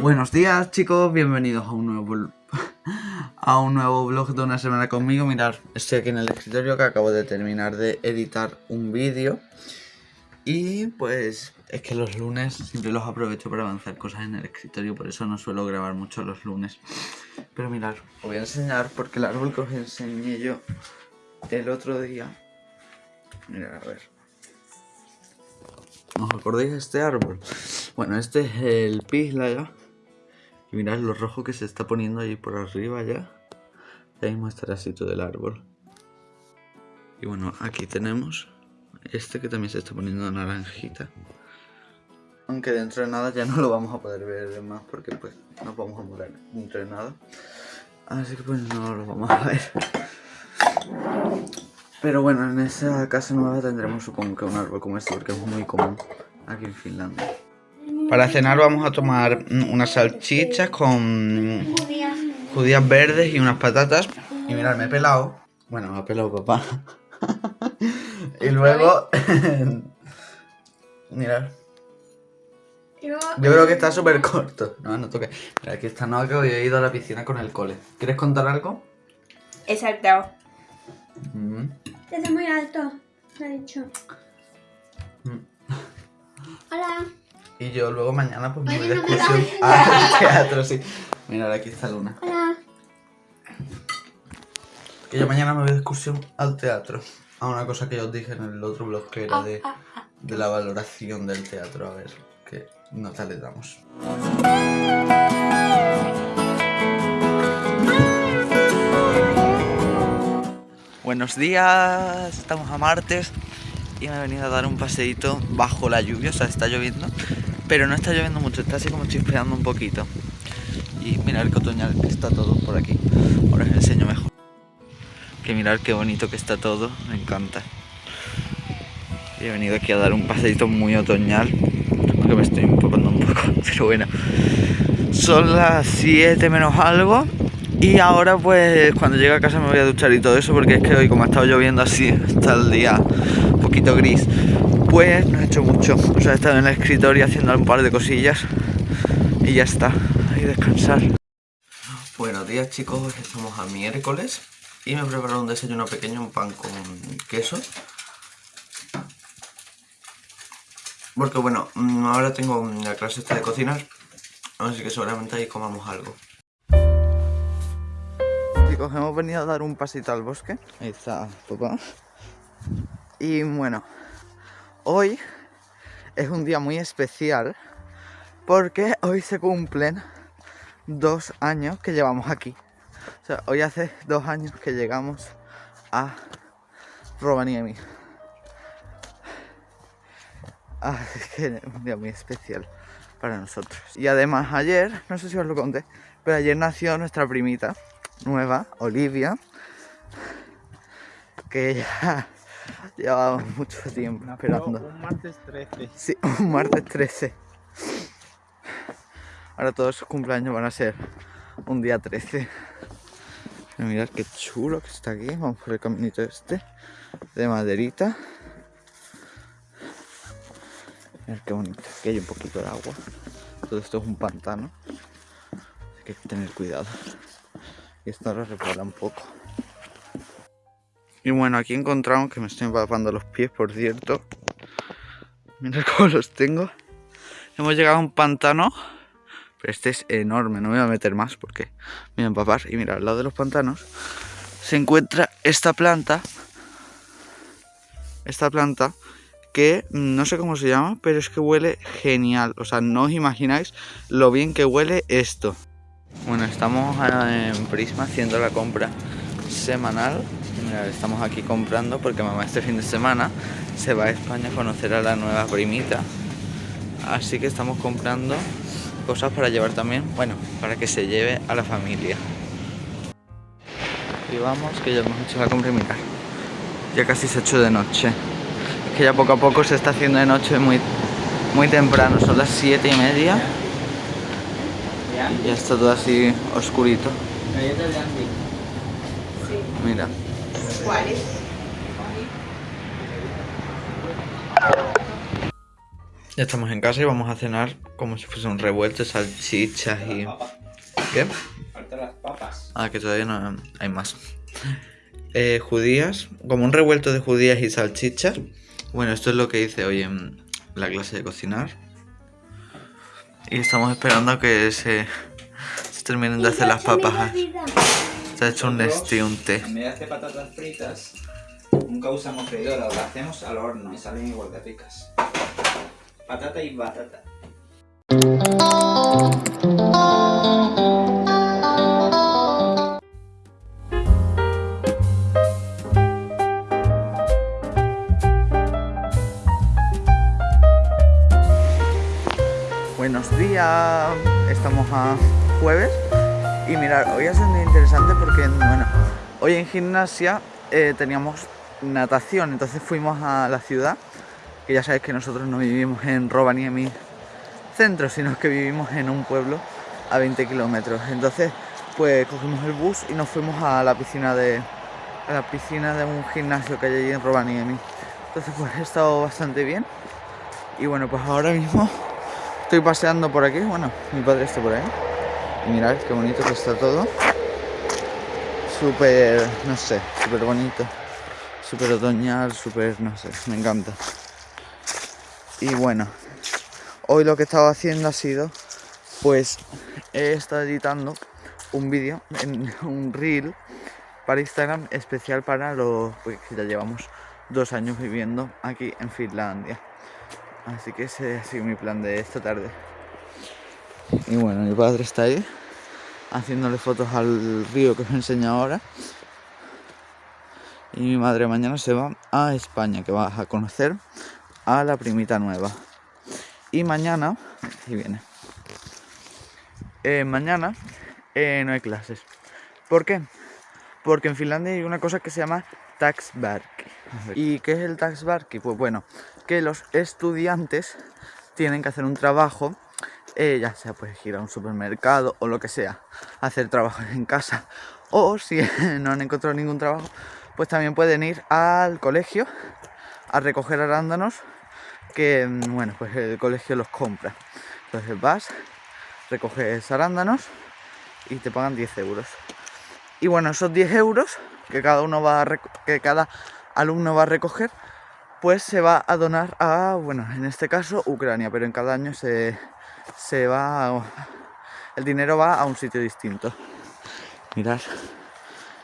Buenos días chicos, bienvenidos a un nuevo a un nuevo vlog de una semana conmigo. Mirad, estoy aquí en el escritorio que acabo de terminar de editar un vídeo. Y pues es que los lunes siempre los aprovecho para avanzar cosas en el escritorio, por eso no suelo grabar mucho los lunes. Pero mirad, os voy a enseñar porque el árbol que os enseñé yo el otro día. Mirad, a ver. ¿Os acordáis de este árbol? Bueno, este es el ya y mirad lo rojo que se está poniendo ahí por arriba ya. Ya mismo estará así todo el árbol. Y bueno, aquí tenemos este que también se está poniendo naranjita. Aunque dentro de nada ya no lo vamos a poder ver más porque pues no vamos a morar dentro de nada. Así que pues no lo vamos a ver. Pero bueno, en esa casa nueva tendremos supongo que un árbol como este porque es muy común aquí en Finlandia. Para cenar vamos a tomar unas salchichas con judías verdes y unas patatas. Y mirad, me he pelado. Bueno, me ha pelado papá. y luego... mirad. Yo creo que está súper corto. No, no toque. Mira, aquí está no que hoy he ido a la piscina con el cole. ¿Quieres contar algo? He saltado. Mm. Desde muy alto, me ha dicho. Mm. Hola. Y yo luego mañana pues me voy de excursión al teatro, sí. Mira, aquí está Luna. Hola. Que yo mañana me voy de excursión al teatro. A una cosa que yo os dije en el otro blog que era de, de la valoración del teatro. A ver qué nota le damos. Buenos días, estamos a martes y me he venido a dar un paseíto bajo la lluvia, o sea, está lloviendo pero no está lloviendo mucho, está así como chispeando un poquito. Y mirad el otoñal que está todo por aquí. Ahora os enseño mejor. Mirar qué bonito que está todo, me encanta. Y he venido aquí a dar un paseito muy otoñal, porque me estoy empapando un poco, pero bueno. Son las 7 menos algo. Y ahora pues cuando llegue a casa me voy a duchar y todo eso porque es que hoy como ha estado lloviendo así, está el día un poquito gris pues no he hecho mucho. O sea, he estado en el escritorio haciendo un par de cosillas y ya está. Ahí descansar. Buenos días chicos, estamos a miércoles y me he preparado un desayuno pequeño, un pan con queso. Porque bueno, mm, ahora tengo la clase esta de cocinar, así que seguramente ahí comamos algo. Chicos, hemos venido a dar un pasito al bosque. Ahí está papá. Y bueno, hoy es un día muy especial porque hoy se cumplen dos años que llevamos aquí. O sea, hoy hace dos años que llegamos a Rovaniemi. Así que es un día muy especial para nosotros. Y además ayer, no sé si os lo conté, pero ayer nació nuestra primita nueva, Olivia, que ya Llevaba mucho tiempo esperando. Un martes 13. Sí, un martes 13. Ahora todos sus cumpleaños van a ser un día 13. Mirad qué chulo que está aquí. Vamos por el caminito este. De maderita. Mirad qué bonito. Aquí hay un poquito de agua. Todo esto es un pantano. Hay que tener cuidado. Y esto ahora repara un poco. Y bueno, aquí encontramos que me estoy empapando los pies, por cierto. Mirad cómo los tengo. Hemos llegado a un pantano. Pero este es enorme, no me voy a meter más porque me voy a empapar. Y mira, al lado de los pantanos se encuentra esta planta. Esta planta que no sé cómo se llama, pero es que huele genial. O sea, no os imagináis lo bien que huele esto. Bueno, estamos en Prisma haciendo la compra semanal estamos aquí comprando porque mamá este fin de semana se va a España a conocer a la nueva primita. Así que estamos comprando cosas para llevar también, bueno, para que se lleve a la familia. Y vamos, que ya hemos hecho la compra y ya casi se ha hecho de noche. Es que ya poco a poco se está haciendo de noche muy muy temprano, son las siete y media. Ya está todo así oscurito. Mira. ¿Cuáles? Ya estamos en casa y vamos a cenar como si fuese un revuelto, salchichas y... ¿Qué? Faltan las papas. Ah, que todavía no hay más. Eh, judías, como un revuelto de judías y salchichas. Bueno, esto es lo que hice hoy en la clase de cocinar. Y estamos esperando a que se, se terminen de hacer las papas. Se ha hecho un este un té. En vez de hacer patatas fritas, nunca usamos freidora, lo hacemos al horno y salen igual de ricas. Patata y batata. Buenos días, estamos a jueves. Y mirar, hoy ha sido interesante porque, bueno, hoy en gimnasia eh, teníamos natación, entonces fuimos a la ciudad, que ya sabéis que nosotros no vivimos en Rovaniemi centro, sino que vivimos en un pueblo a 20 kilómetros. Entonces, pues cogimos el bus y nos fuimos a la piscina de a la piscina de un gimnasio que hay allí en Rovaniemi. Entonces, pues he estado bastante bien. Y bueno, pues ahora mismo estoy paseando por aquí. Bueno, mi padre está por ahí. Y mirad qué bonito que está todo. Súper, no sé, súper bonito. Súper otoñal, súper, no sé, me encanta. Y bueno, hoy lo que he estado haciendo ha sido, pues he estado editando un vídeo, un reel para Instagram especial para los pues, que ya llevamos dos años viviendo aquí en Finlandia. Así que ese ha sido mi plan de esta tarde. Y bueno, mi padre está ahí haciéndole fotos al río que os enseño ahora. Y mi madre mañana se va a España, que va a conocer a la primita nueva. Y mañana, y viene. Eh, mañana eh, no hay clases. ¿Por qué? Porque en Finlandia hay una cosa que se llama Taxbarki. ¿Y qué es el Taxbarki? Pues bueno, que los estudiantes tienen que hacer un trabajo eh, ya sea pues ir a un supermercado o lo que sea, hacer trabajos en casa o si no han encontrado ningún trabajo, pues también pueden ir al colegio a recoger arándanos que, mm, bueno, pues el colegio los compra. Entonces vas, recoges arándanos y te pagan 10 euros. Y bueno, esos 10 euros que cada uno va a que cada alumno va a recoger, pues se va a donar a, bueno, en este caso Ucrania, pero en cada año se, se va, el dinero va a un sitio distinto. Mirad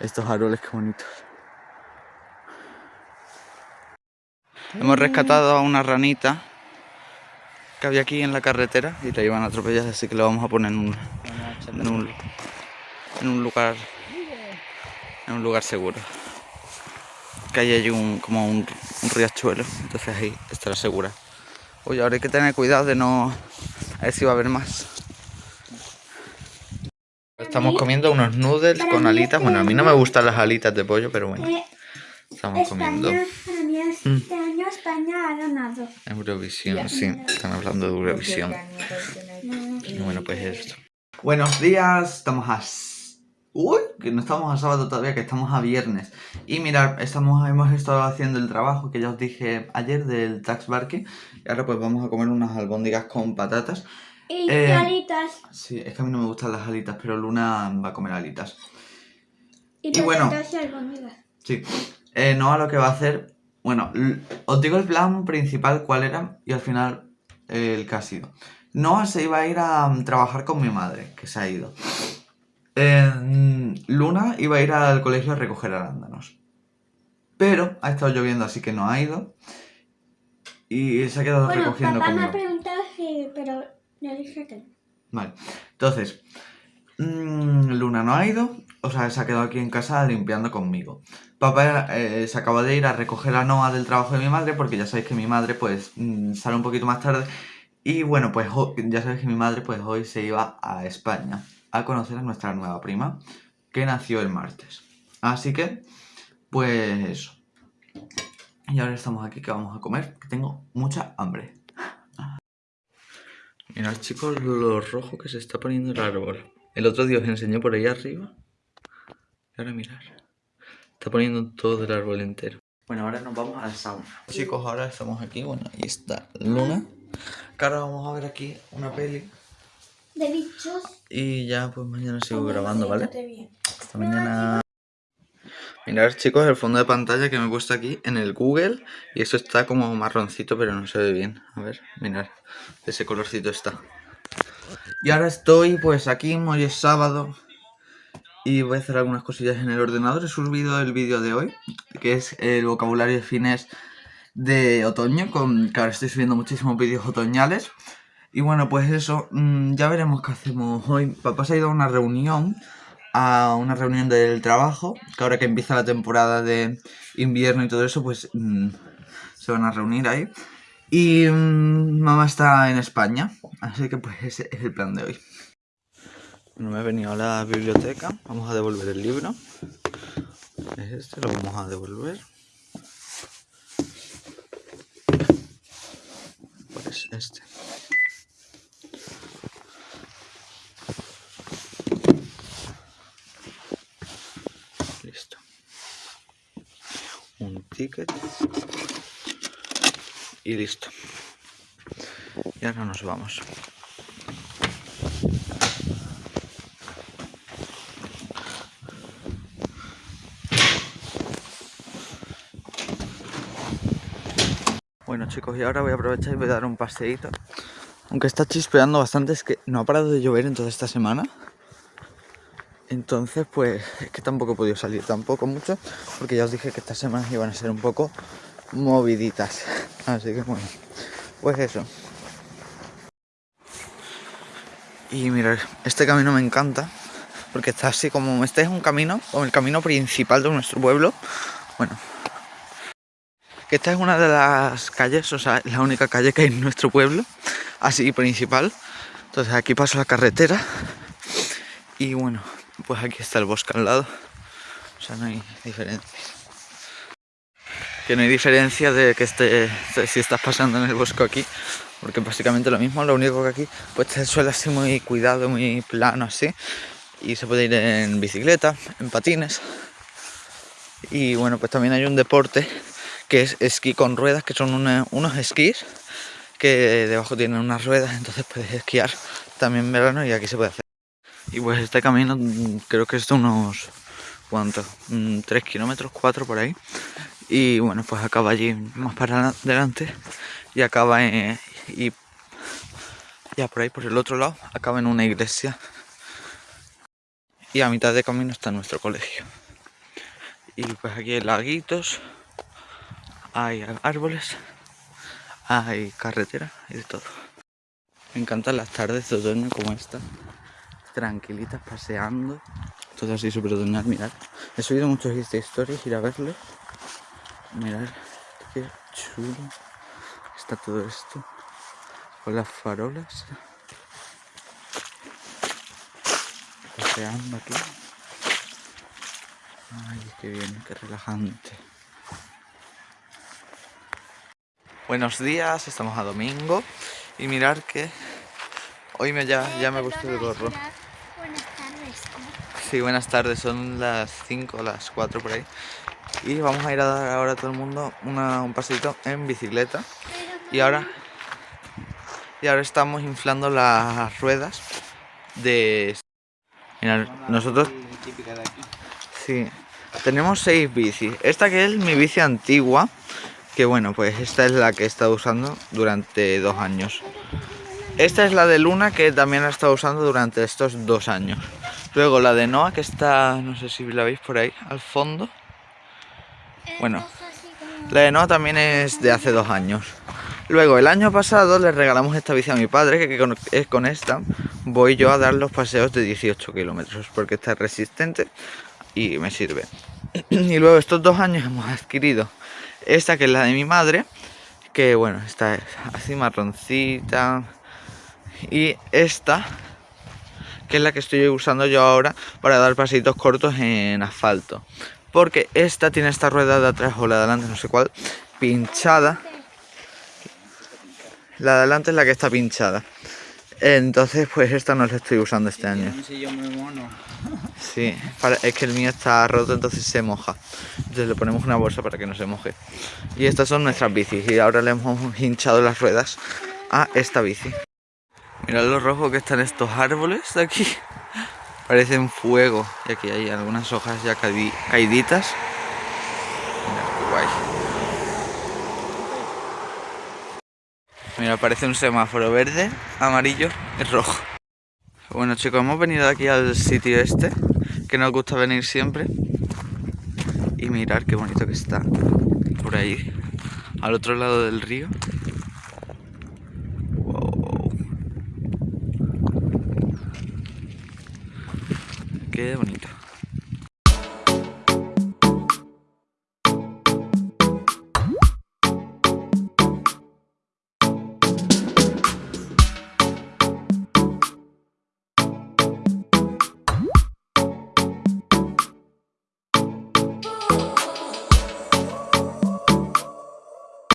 estos árboles que bonitos. Hemos rescatado a una ranita que había aquí en la carretera y la iban a atropellar, así que la vamos a poner en un, en un, en un lugar en un lugar seguro. Que hay allí un, como un, un riachuelo, entonces ahí estará segura. Oye, ahora hay que tener cuidado de no a ver si va a haber más. Estamos comiendo unos noodles con alitas. Bueno, a mí no me gustan las alitas de pollo, pero bueno. Estamos comiendo. Este España ha ganado. Eurovisión, sí. Están hablando de Eurovisión. Y bueno, pues esto. Buenos días. Estamos a Uy, que no estamos a sábado todavía, que estamos a viernes. Y mirad, estamos, hemos estado haciendo el trabajo que ya os dije ayer del tax barking. Y ahora pues vamos a comer unas albóndigas con patatas. Y eh, alitas. Sí, es que a mí no me gustan las alitas, pero Luna va a comer alitas. Y, bueno, y albóndigas. Sí. Eh, no a lo que va a hacer... Bueno, os digo el plan principal cuál era y al final el que ha sido. Noah se iba a ir a trabajar con mi madre, que se ha ido. Luna iba a ir al colegio a recoger arándanos. Pero ha estado lloviendo, así que no ha ido. Y se ha quedado bueno, recogiendo papá me ha preguntado si... pero le dije que no. Vale. Entonces, mmm, Luna no ha ido, o sea, se ha quedado aquí en casa limpiando conmigo. Papá eh, se acaba de ir a recoger a Noah del trabajo de mi madre, porque ya sabéis que mi madre pues mm, sale un poquito más tarde. Y bueno, pues ya sabéis que mi madre pues hoy se iba a España a conocer a nuestra nueva prima que nació el martes. Así que, pues eso. Y ahora estamos aquí que vamos a comer, que tengo mucha hambre. Mirad chicos lo rojo que se está poniendo el árbol. El otro día os enseñé por ahí arriba. Y ahora mirar. Está poniendo todo el árbol entero. Bueno, ahora nos vamos a la sauna. Chicos, ahora estamos aquí. Bueno, ahí está Luna. Que ahora vamos a ver aquí una peli. De bichos. Y ya pues mañana sigo grabando, ¿vale? Hasta mañana. Mirad chicos el fondo de pantalla que me he puesto aquí en el Google y eso está como marroncito pero no se ve bien. A ver, mirad, ese colorcito está. Y ahora estoy pues aquí, hoy es sábado y voy a hacer algunas cosillas en el ordenador. He subido el vídeo de hoy, que es el vocabulario de fines de otoño, con ahora estoy subiendo muchísimos vídeos otoñales. Y bueno, pues eso, mm, ya veremos qué hacemos hoy. Papá se ha ido a una reunión a una reunión del trabajo, que ahora que empieza la temporada de invierno y todo eso, pues mm, se van a reunir ahí. Y mm, mamá está en España, así que pues ese es el plan de hoy. Bueno, me he venido a la biblioteca, vamos a devolver el libro. Es este, lo vamos a devolver. Pues este. ticket y listo y ahora nos vamos bueno chicos y ahora voy a aprovechar y voy a dar un paseíto aunque está chispeando bastante es que no ha parado de llover en toda esta semana entonces, pues es que tampoco he podido salir tampoco mucho, porque ya os dije que estas semanas iban a ser un poco moviditas. Así que bueno, pues eso. Y mirad, este camino me encanta, porque está así como, este es un camino, como el camino principal de nuestro pueblo. Bueno, que esta es una de las calles, o sea, la única calle que hay en nuestro pueblo, así principal. Entonces aquí paso la carretera y bueno, pues aquí está el bosque al lado. O sea, no hay diferencia. Que no hay diferencia de que esté, si estás pasando en el bosque aquí, porque básicamente lo mismo, lo único que aquí pues el suelo así muy cuidado, muy plano así, y se puede ir en bicicleta, en patines. Y bueno, pues también hay un deporte que es esquí con ruedas, que son unos esquís que debajo tienen unas ruedas, entonces puedes esquiar también en verano y aquí se puede hacer. Y pues este camino mm, creo que es de unos, ¿cuántos? 3 mm, kilómetros, 4 por ahí. Y bueno, pues acaba allí más para adelante y acaba en, y ya por ahí, por el otro lado, acaba en una iglesia. Y a mitad de camino está nuestro colegio. Y pues aquí hay laguitos, hay árboles, hay carretera y de todo. Me encantan las tardes de otoño como esta tranquilitas paseando. Todo así súper otoñal, mirad. He subido muchos stories, ir a verlos. Mirad qué chulo está todo esto. Con las farolas. Paseando aquí. Ay, qué bien, qué relajante. Buenos días, estamos a domingo y mirar que hoy me ya, ya me gustó el gorro. Sí, buenas tardes, son las 5 las 4 por ahí. Y vamos a ir a dar ahora a todo el mundo un pasito en bicicleta. Y ahora, y ahora estamos inflando las ruedas de... Mira, nosotros... Sí, tenemos seis bicis. Esta que es mi bici antigua, que bueno, pues esta es la que he estado usando durante dos años. Esta es la de Luna que también la he estado usando durante estos dos años. Luego la de Noah que está, no sé si la veis por ahí, al fondo. Bueno, la de Noah también es de hace dos años. Luego el año pasado le regalamos esta bici a mi padre, que es con esta voy yo a dar los paseos de 18 kilómetros, porque está resistente y me sirve. Y luego estos dos años hemos adquirido esta que es la de mi madre, que bueno, esta es así marroncita. Y esta que es la que estoy usando yo ahora para dar pasitos cortos en asfalto. Porque esta tiene esta rueda de atrás o la de adelante, no sé cuál, pinchada. La de adelante es la que está pinchada. Entonces, pues esta no la estoy usando este año. Un sillón muy mono. Sí, para- es que el mío está roto, entonces se moja. Entonces le ponemos una bolsa para que no se moje. Y estas son nuestras bicis. Y ahora le hemos hinchado las ruedas a esta bici. Mirad lo rojo que están estos árboles de aquí. Parecen fuego. Y aquí hay algunas hojas ya caíditas. Mira, qué guay. Mira, parece un semáforo verde, amarillo y rojo. Bueno chicos, hemos venido aquí al sitio este, que nos gusta venir siempre. Y mirar qué bonito que está. Por ahí, al otro lado del río. Wow. Qué bonito.